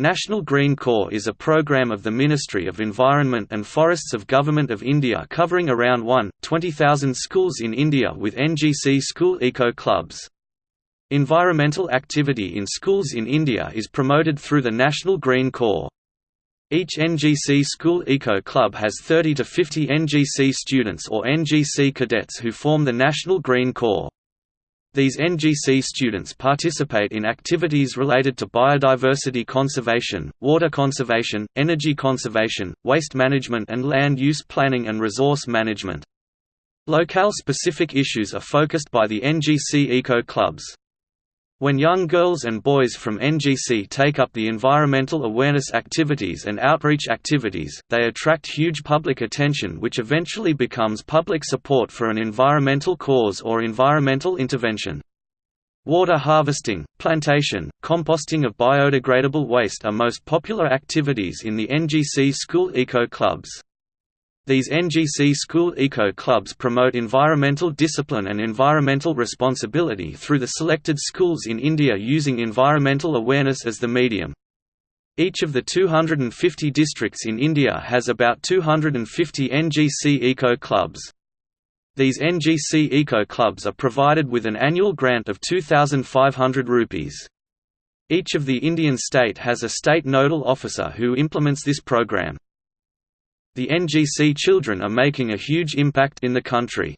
National Green Corps is a program of the Ministry of Environment and Forests of Government of India covering around 1.20,000 schools in India with NGC school eco clubs. Environmental activity in schools in India is promoted through the National Green Corps. Each NGC school eco club has 30 to 50 NGC students or NGC cadets who form the National Green Corps. These NGC students participate in activities related to biodiversity conservation, water conservation, energy conservation, waste management and land use planning and resource management. Locale-specific issues are focused by the NGC Eco Clubs. When young girls and boys from NGC take up the environmental awareness activities and outreach activities, they attract huge public attention which eventually becomes public support for an environmental cause or environmental intervention. Water harvesting, plantation, composting of biodegradable waste are most popular activities in the NGC school eco clubs. These NGC school eco clubs promote environmental discipline and environmental responsibility through the selected schools in India using environmental awareness as the medium. Each of the 250 districts in India has about 250 NGC eco clubs. These NGC eco clubs are provided with an annual grant of 2500 rupees. Each of the Indian state has a state nodal officer who implements this program. The NGC children are making a huge impact in the country.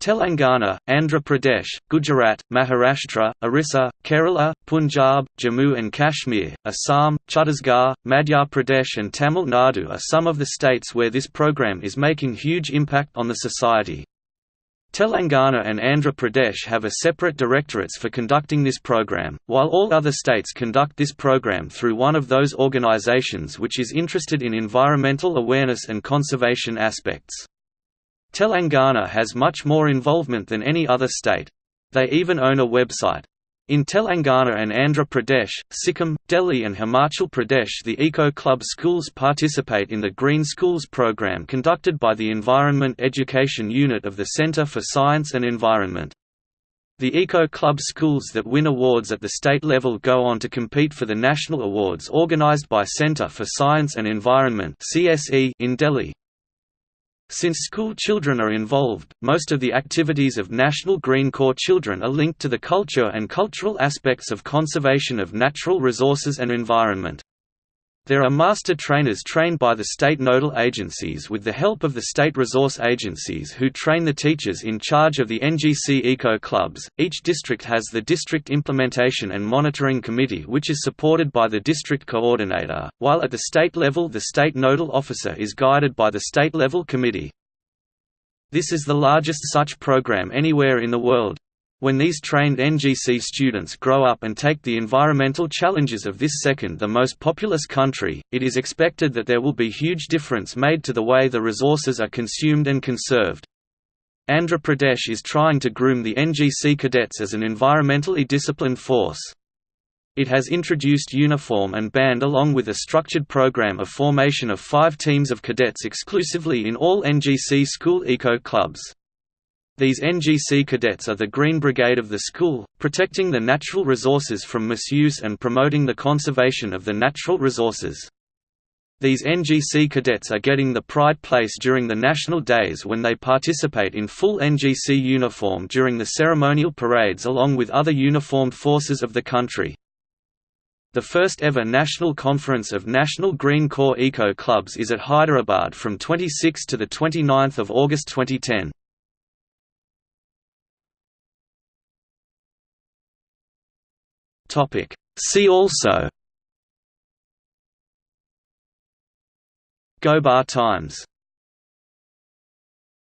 Telangana, Andhra Pradesh, Gujarat, Maharashtra, Orissa, Kerala, Punjab, Jammu and Kashmir, Assam, Chhattisgarh, Madhya Pradesh and Tamil Nadu are some of the states where this program is making huge impact on the society. Telangana and Andhra Pradesh have a separate directorates for conducting this program, while all other states conduct this program through one of those organizations which is interested in environmental awareness and conservation aspects. Telangana has much more involvement than any other state. They even own a website. In Telangana and Andhra Pradesh, Sikkim, Delhi and Himachal Pradesh the Eco Club schools participate in the Green Schools program conducted by the Environment Education Unit of the Centre for Science and Environment. The Eco Club schools that win awards at the state level go on to compete for the national awards organised by Centre for Science and Environment in Delhi. Since school children are involved, most of the activities of National Green Corps children are linked to the culture and cultural aspects of conservation of natural resources and environment. There are master trainers trained by the state nodal agencies with the help of the state resource agencies who train the teachers in charge of the NGC Eco Clubs. Each district has the District Implementation and Monitoring Committee, which is supported by the district coordinator, while at the state level, the state nodal officer is guided by the state level committee. This is the largest such program anywhere in the world. When these trained NGC students grow up and take the environmental challenges of this second the most populous country, it is expected that there will be huge difference made to the way the resources are consumed and conserved. Andhra Pradesh is trying to groom the NGC cadets as an environmentally disciplined force. It has introduced uniform and band along with a structured program of formation of five teams of cadets exclusively in all NGC school eco clubs. These NGC cadets are the Green Brigade of the school, protecting the natural resources from misuse and promoting the conservation of the natural resources. These NGC cadets are getting the pride place during the national days when they participate in full NGC uniform during the ceremonial parades along with other uniformed forces of the country. The first ever national conference of National Green Corps Eco Clubs is at Hyderabad from 26 to 29 August 2010. Topic. See also Gobar Times